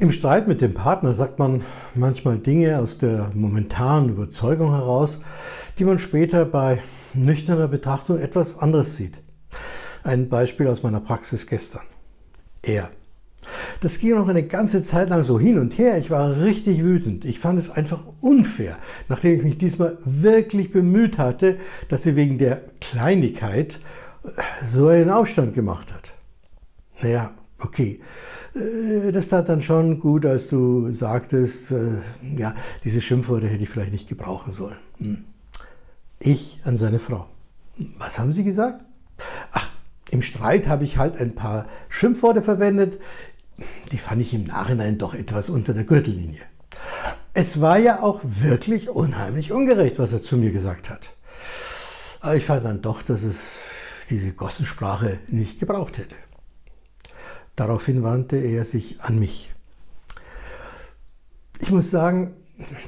Im Streit mit dem Partner sagt man manchmal Dinge aus der momentanen Überzeugung heraus, die man später bei nüchterner Betrachtung etwas anderes sieht. Ein Beispiel aus meiner Praxis gestern. Er. Das ging noch eine ganze Zeit lang so hin und her. Ich war richtig wütend. Ich fand es einfach unfair, nachdem ich mich diesmal wirklich bemüht hatte, dass sie wegen der Kleinigkeit so einen Aufstand gemacht hat. Naja, okay. Äh, das tat dann schon gut, als du sagtest, äh, ja, diese Schimpfworte hätte ich vielleicht nicht gebrauchen sollen. Hm. Ich an seine Frau. Was haben Sie gesagt? Ach, im Streit habe ich halt ein paar Schimpfworte verwendet. Die fand ich im Nachhinein doch etwas unter der Gürtellinie. Es war ja auch wirklich unheimlich ungerecht, was er zu mir gesagt hat. Aber ich fand dann doch, dass es diese Gossensprache nicht gebraucht hätte. Daraufhin wandte er sich an mich. Ich muss sagen,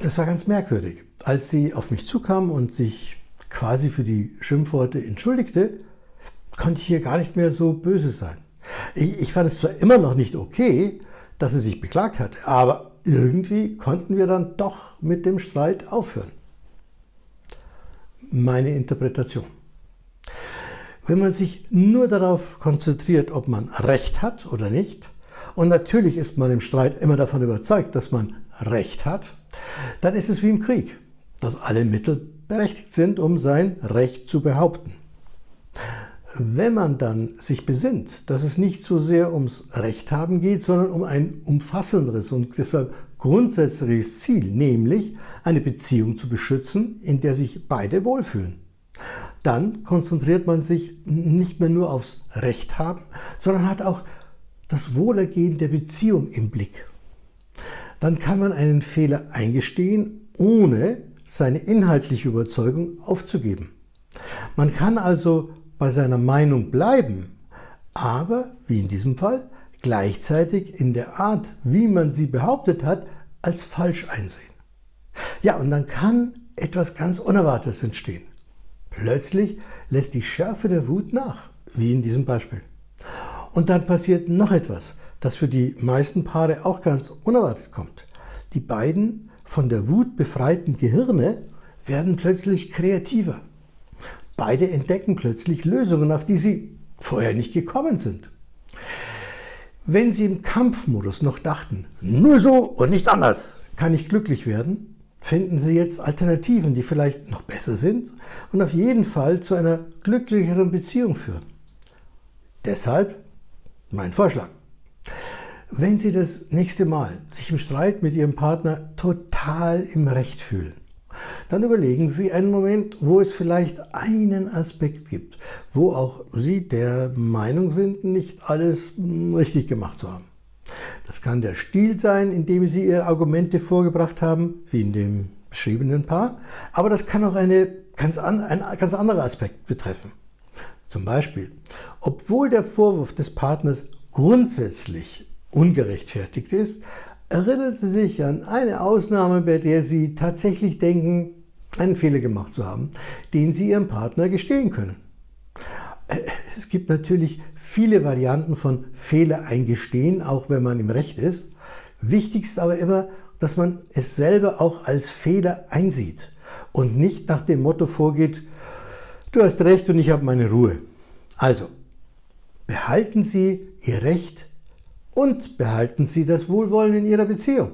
das war ganz merkwürdig. Als sie auf mich zukam und sich quasi für die Schimpfworte entschuldigte, konnte ich hier gar nicht mehr so böse sein. Ich, ich fand es zwar immer noch nicht okay, dass sie sich beklagt hatte, aber irgendwie konnten wir dann doch mit dem Streit aufhören. Meine Interpretation. Wenn man sich nur darauf konzentriert, ob man Recht hat oder nicht, und natürlich ist man im Streit immer davon überzeugt, dass man Recht hat, dann ist es wie im Krieg, dass alle Mittel berechtigt sind, um sein Recht zu behaupten. Wenn man dann sich besinnt, dass es nicht so sehr ums Recht haben geht, sondern um ein umfassenderes und deshalb grundsätzliches Ziel, nämlich eine Beziehung zu beschützen, in der sich beide wohlfühlen, dann konzentriert man sich nicht mehr nur aufs Recht haben, sondern hat auch das Wohlergehen der Beziehung im Blick. Dann kann man einen Fehler eingestehen, ohne seine inhaltliche Überzeugung aufzugeben. Man kann also bei seiner Meinung bleiben, aber, wie in diesem Fall, gleichzeitig in der Art, wie man sie behauptet hat, als falsch einsehen. Ja, und dann kann etwas ganz Unerwartetes entstehen. Plötzlich lässt die Schärfe der Wut nach, wie in diesem Beispiel. Und dann passiert noch etwas, das für die meisten Paare auch ganz unerwartet kommt. Die beiden von der Wut befreiten Gehirne werden plötzlich kreativer. Beide entdecken plötzlich Lösungen, auf die sie vorher nicht gekommen sind. Wenn sie im Kampfmodus noch dachten, nur so und nicht anders kann ich glücklich werden, finden Sie jetzt Alternativen, die vielleicht noch besser sind und auf jeden Fall zu einer glücklicheren Beziehung führen. Deshalb mein Vorschlag. Wenn Sie das nächste Mal sich im Streit mit Ihrem Partner total im Recht fühlen, dann überlegen Sie einen Moment, wo es vielleicht einen Aspekt gibt, wo auch Sie der Meinung sind, nicht alles richtig gemacht zu haben. Das kann der Stil sein, in dem Sie Ihre Argumente vorgebracht haben, wie in dem beschriebenen Paar, aber das kann auch eine ganz an, ein ganz anderer Aspekt betreffen. Zum Beispiel, obwohl der Vorwurf des Partners grundsätzlich ungerechtfertigt ist, erinnern Sie sich an eine Ausnahme, bei der Sie tatsächlich denken, einen Fehler gemacht zu haben, den Sie Ihrem Partner gestehen können. Es gibt natürlich viele Varianten von Fehler eingestehen, auch wenn man im Recht ist. Wichtig ist aber immer, dass man es selber auch als Fehler einsieht und nicht nach dem Motto vorgeht, du hast recht und ich habe meine Ruhe. Also, behalten Sie Ihr Recht und behalten Sie das Wohlwollen in Ihrer Beziehung.